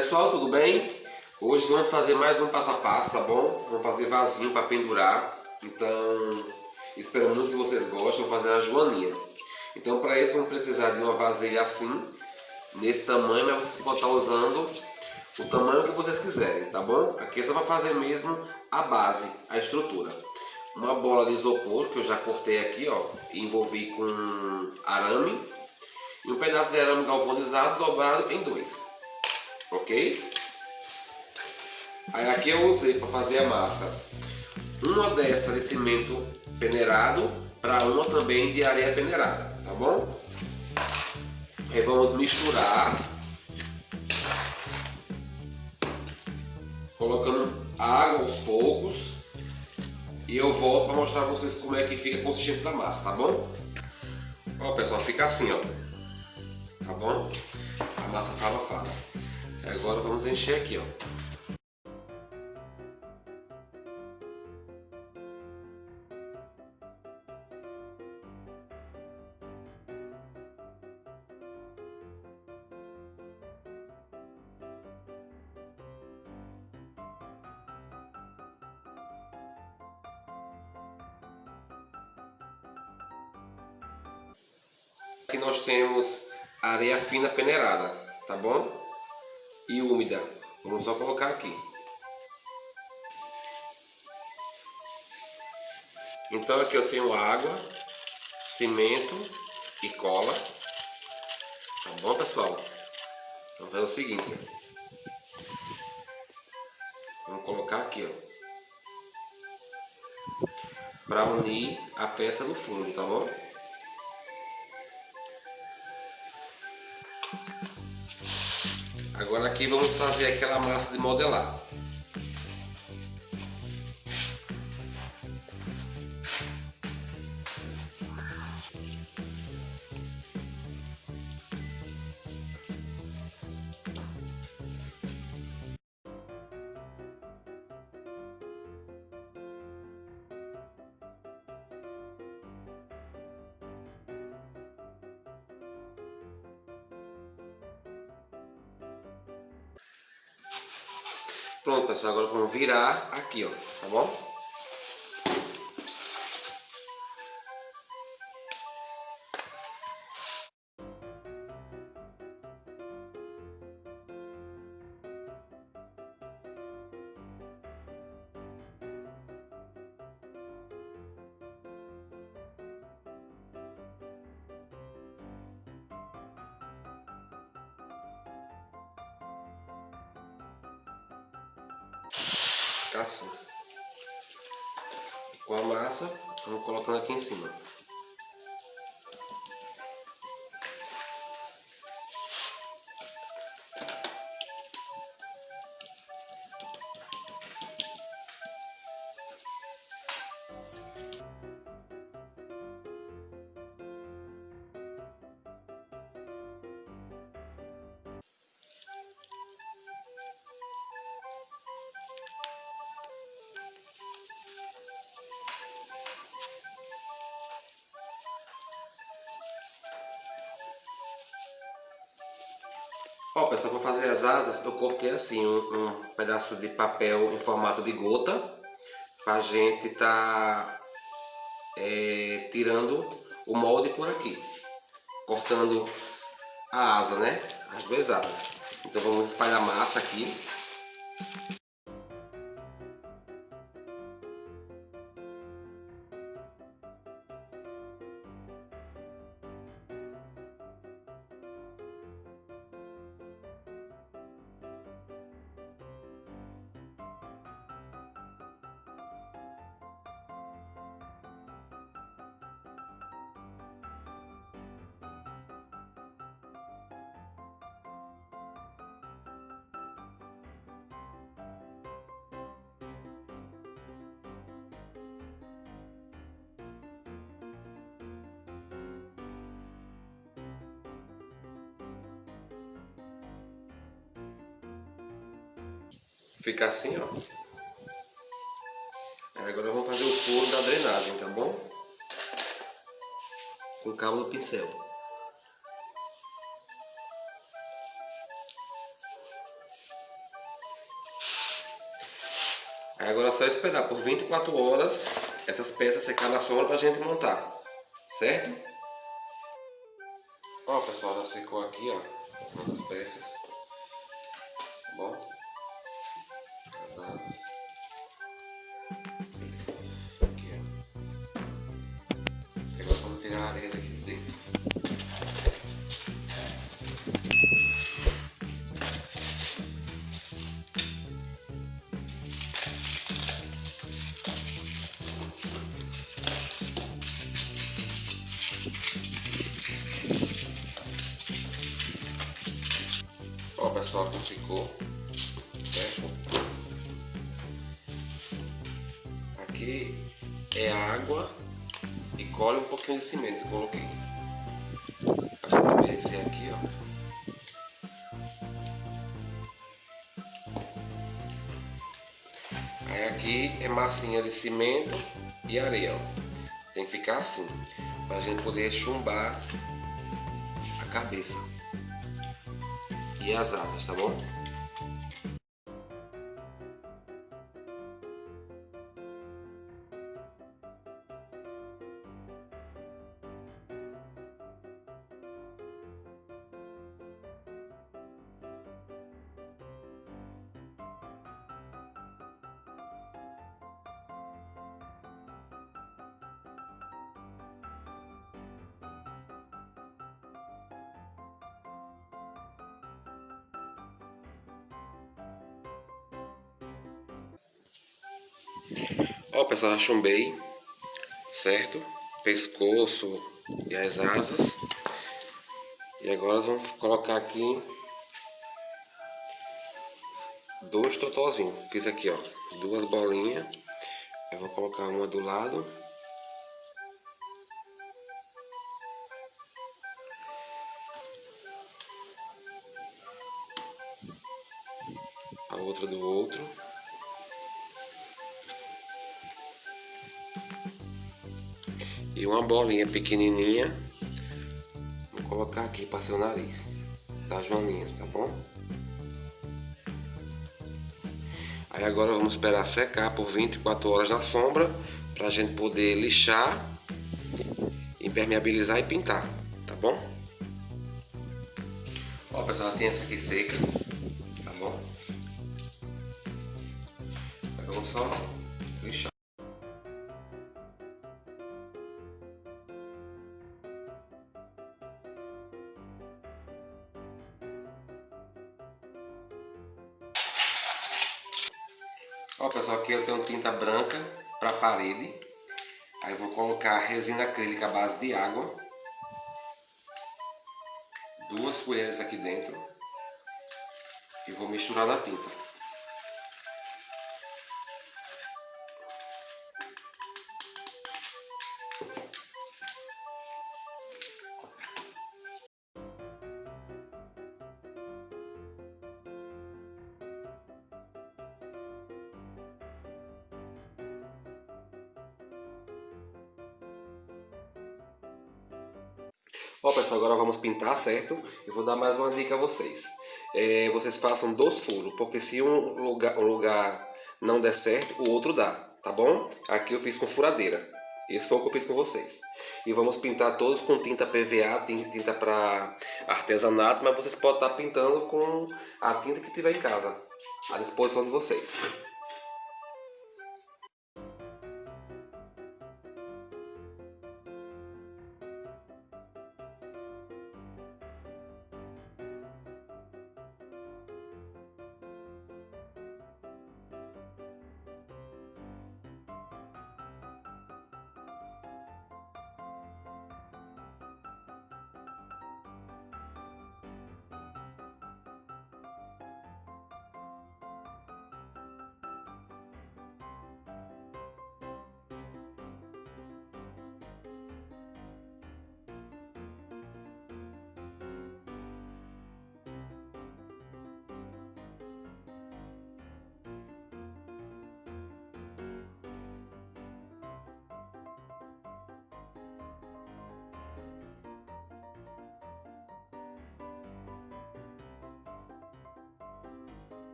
Pessoal, tudo bem? Hoje vamos fazer mais um passo a passo, tá bom? Vamos fazer vasinho para pendurar. Então, espero muito que vocês gostem. Vou fazer uma joaninha. Então, para isso, vamos precisar de uma vasilha assim, nesse tamanho, mas vocês podem estar usando o tamanho que vocês quiserem, tá bom? Aqui é só para fazer mesmo a base, a estrutura. Uma bola de isopor que eu já cortei aqui, ó, e envolvi com arame. E um pedaço de arame galvanizado dobrado em dois ok? Aí aqui eu usei para fazer a massa uma dessa de cimento peneirado para uma também de areia peneirada, tá bom? Aí vamos misturar colocando água aos poucos e eu volto para mostrar para vocês como é que fica a consistência da massa, tá bom? Ó pessoal, fica assim ó, tá bom? A massa fala fala. Agora vamos encher aqui, ó. Aqui nós temos areia fina peneirada, tá bom? E úmida. Vamos só colocar aqui. Então aqui eu tenho água, cimento e cola. Tá bom, pessoal? Vamos fazer o seguinte. Vamos colocar aqui, ó. Para unir a peça no fundo, tá bom? Agora aqui vamos fazer aquela massa de modelar. Pronto, pessoal, agora vamos virar aqui, ó, tá bom? Ficar assim. E com a massa, vamos colocando aqui em cima. Ó, pessoal, para fazer as asas eu cortei assim um, um pedaço de papel em formato de gota pra gente tá é, tirando o molde por aqui, cortando a asa, né? As duas asas. Então vamos espalhar massa aqui. Fica assim, ó. Agora vamos fazer o furo da drenagem, tá bom? Com o cabo do pincel. Agora é só esperar por 24 horas essas peças secar na sombra para a gente montar, certo? Ó pessoal, já secou aqui ó, as peças. As asas. Aqui ó. Agora vamos tirar a areia daqui de dentro. Aqui é água e cola um pouquinho de cimento que eu coloquei. Pra gente umedecer aqui, ó. Aí aqui é massinha de cimento e areia, ó. Tem que ficar assim, pra gente poder chumbar a cabeça e as asas, tá bom? Ó pessoal, já chumbei, certo? Pescoço e as asas. E agora vamos colocar aqui dois totozinhos. Fiz aqui, ó, duas bolinhas. Eu vou colocar uma do lado. A outra do outro. E uma bolinha pequenininha. Vou colocar aqui para seu nariz. Da Joaninha, tá bom? Aí agora vamos esperar secar por 24 horas na sombra. Pra gente poder lixar, impermeabilizar e pintar, tá bom? Ó pessoal, tem essa aqui seca, tá bom? Agora vamos só Ó pessoal, aqui eu tenho tinta branca para parede. Aí eu vou colocar resina acrílica à base de água. Duas colheres aqui dentro. E vou misturar na tinta. Ó pessoal, agora vamos pintar, certo? Eu vou dar mais uma dica a vocês. É, vocês façam dois furos, porque se um lugar, um lugar não der certo, o outro dá, tá bom? Aqui eu fiz com furadeira. Esse foi o que eu fiz com vocês. E vamos pintar todos com tinta PVA, tinta para artesanato, mas vocês podem estar pintando com a tinta que tiver em casa, à disposição de vocês.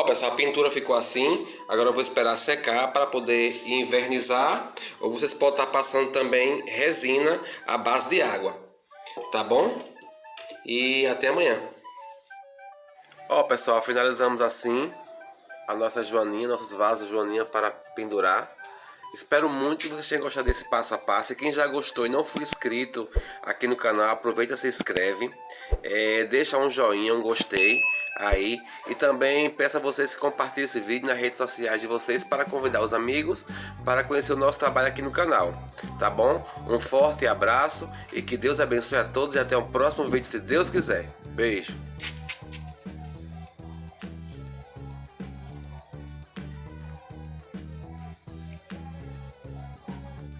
Ó, pessoal, a pintura ficou assim. Agora eu vou esperar secar para poder invernizar. Ou vocês podem estar passando também resina à base de água. Tá bom? E até amanhã. Ó, pessoal, finalizamos assim a nossa joaninha, nossos vasos joaninha para pendurar. Espero muito que vocês tenham gostado desse passo a passo. E quem já gostou e não for inscrito aqui no canal, aproveita se inscreve. É, deixa um joinha, um gostei aí. E também peço a vocês que compartilhem esse vídeo nas redes sociais de vocês para convidar os amigos para conhecer o nosso trabalho aqui no canal. Tá bom? Um forte abraço e que Deus abençoe a todos e até o próximo vídeo se Deus quiser. Beijo!